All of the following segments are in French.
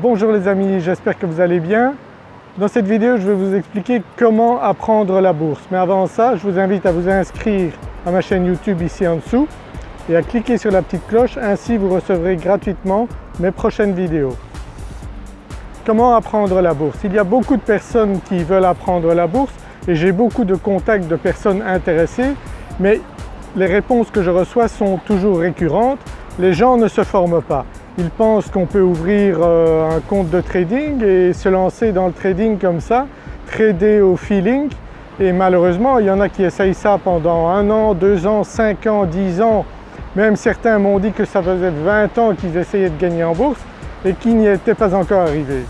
Bonjour les amis, j'espère que vous allez bien. Dans cette vidéo je vais vous expliquer comment apprendre la bourse. Mais avant ça je vous invite à vous inscrire à ma chaîne YouTube ici en dessous et à cliquer sur la petite cloche, ainsi vous recevrez gratuitement mes prochaines vidéos. Comment apprendre la bourse? Il y a beaucoup de personnes qui veulent apprendre la bourse et j'ai beaucoup de contacts de personnes intéressées mais les réponses que je reçois sont toujours récurrentes. Les gens ne se forment pas. Ils pensent qu'on peut ouvrir euh, un compte de trading et se lancer dans le trading comme ça, trader au feeling et malheureusement il y en a qui essayent ça pendant un an, deux ans, cinq ans, dix ans. Même certains m'ont dit que ça faisait 20 ans qu'ils essayaient de gagner en bourse et qu'ils n'y étaient pas encore arrivés.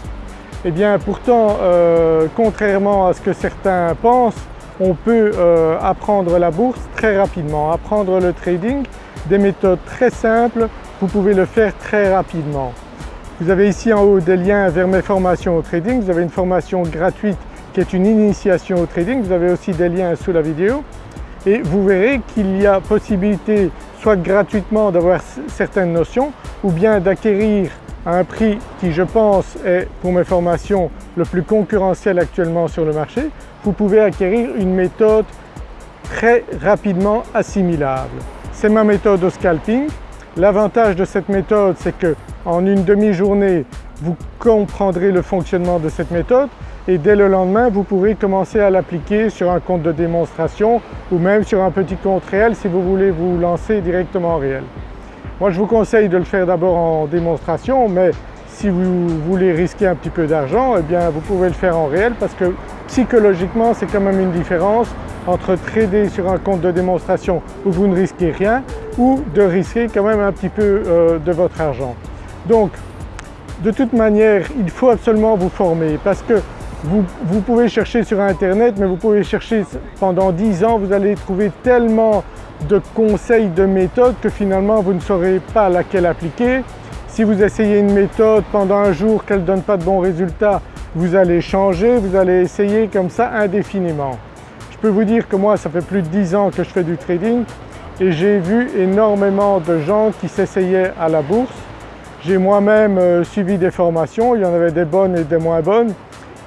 Eh bien pourtant, euh, contrairement à ce que certains pensent, on peut euh, apprendre la bourse très rapidement, apprendre le trading, des méthodes très simples, vous pouvez le faire très rapidement. Vous avez ici en haut des liens vers mes formations au trading, vous avez une formation gratuite qui est une initiation au trading, vous avez aussi des liens sous la vidéo et vous verrez qu'il y a possibilité soit gratuitement d'avoir certaines notions ou bien d'acquérir à un prix qui je pense est pour mes formations le plus concurrentiel actuellement sur le marché, vous pouvez acquérir une méthode très rapidement assimilable. C'est ma méthode au scalping. L'avantage de cette méthode c'est qu'en une demi-journée vous comprendrez le fonctionnement de cette méthode et dès le lendemain vous pourrez commencer à l'appliquer sur un compte de démonstration ou même sur un petit compte réel si vous voulez vous lancer directement en réel. Moi je vous conseille de le faire d'abord en démonstration mais si vous voulez risquer un petit peu d'argent, eh bien vous pouvez le faire en réel parce que psychologiquement c'est quand même une différence entre trader sur un compte de démonstration où vous ne risquez rien ou de risquer quand même un petit peu euh, de votre argent. Donc de toute manière il faut absolument vous former parce que vous, vous, pouvez chercher sur internet mais vous pouvez chercher pendant 10 ans, vous allez trouver tellement de conseils, de méthodes que finalement vous ne saurez pas laquelle appliquer si vous essayez une méthode pendant un jour qu'elle ne donne pas de bons résultats, vous allez changer, vous allez essayer comme ça indéfiniment. Je peux vous dire que moi ça fait plus de 10 ans que je fais du trading et j'ai vu énormément de gens qui s'essayaient à la bourse. J'ai moi-même euh, suivi des formations, il y en avait des bonnes et des moins bonnes,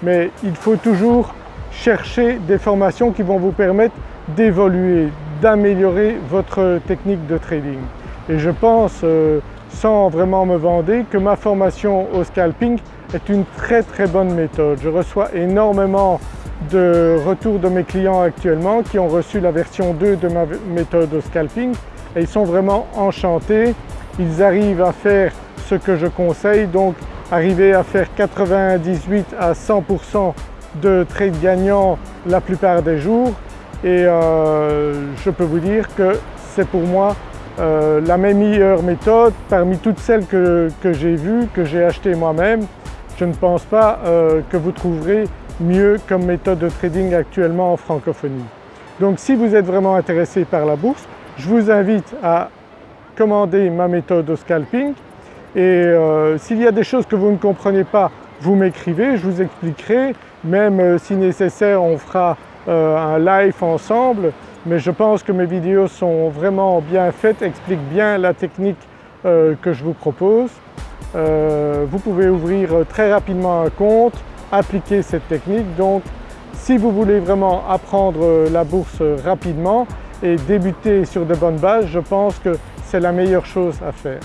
mais il faut toujours chercher des formations qui vont vous permettre d'évoluer, d'améliorer votre technique de trading. Et je pense euh, sans vraiment me vender que ma formation au scalping est une très très bonne méthode. Je reçois énormément de retours de mes clients actuellement qui ont reçu la version 2 de ma méthode au scalping et ils sont vraiment enchantés. Ils arrivent à faire ce que je conseille donc arriver à faire 98 à 100% de trades gagnants la plupart des jours et euh, je peux vous dire que c'est pour moi euh, la meilleure méthode parmi toutes celles que, j'ai vues, que j'ai achetées moi-même. Je ne pense pas euh, que vous trouverez mieux comme méthode de trading actuellement en francophonie. Donc si vous êtes vraiment intéressé par la bourse, je vous invite à commander ma méthode au scalping et euh, s'il y a des choses que vous ne comprenez pas, vous m'écrivez, je vous expliquerai, même si nécessaire on fera un live ensemble mais je pense que mes vidéos sont vraiment bien faites, expliquent bien la technique euh, que je vous propose. Euh, vous pouvez ouvrir très rapidement un compte, appliquer cette technique donc si vous voulez vraiment apprendre la bourse rapidement et débuter sur de bonnes bases, je pense que c'est la meilleure chose à faire.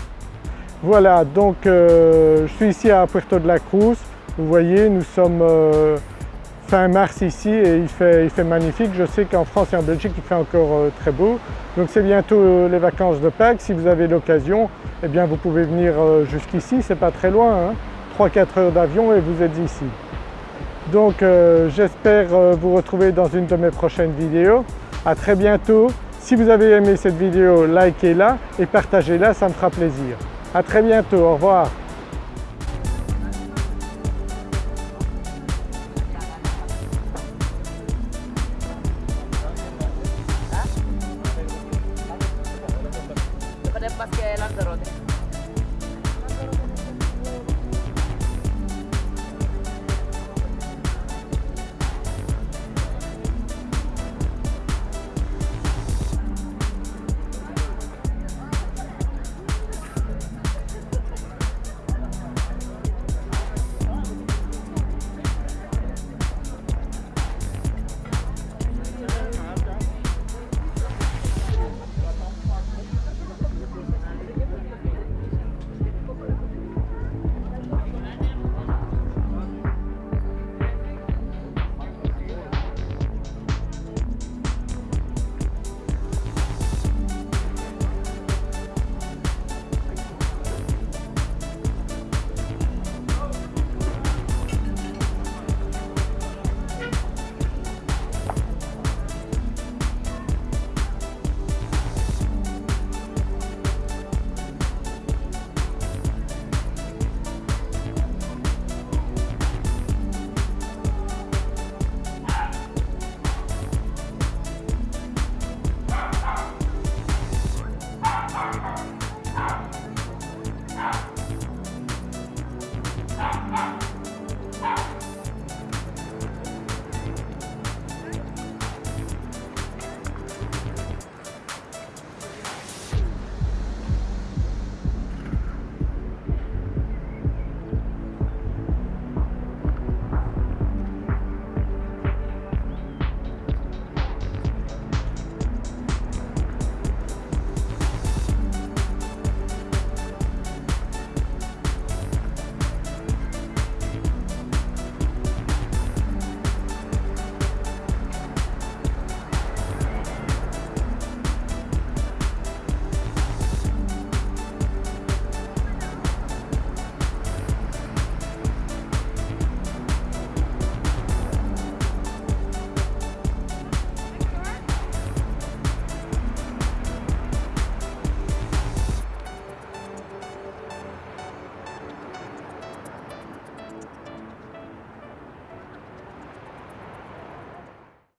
Voilà donc euh, je suis ici à Puerto de la Cruz, vous voyez nous sommes fin mars ici et il fait, magnifique. Je sais qu'en France et en Belgique il fait encore euh, très beau. Donc c'est bientôt euh, les vacances de Pâques. Si vous avez l'occasion, eh bien vous pouvez venir euh, jusqu'ici, c'est pas très loin, 3-4 hein. heures d'avion et vous êtes ici. Donc euh, j'espère euh, vous retrouver dans une de mes prochaines vidéos. À très bientôt. Si vous avez aimé cette vidéo, likez-la et partagez-la, ça me fera plaisir. À très bientôt, au revoir.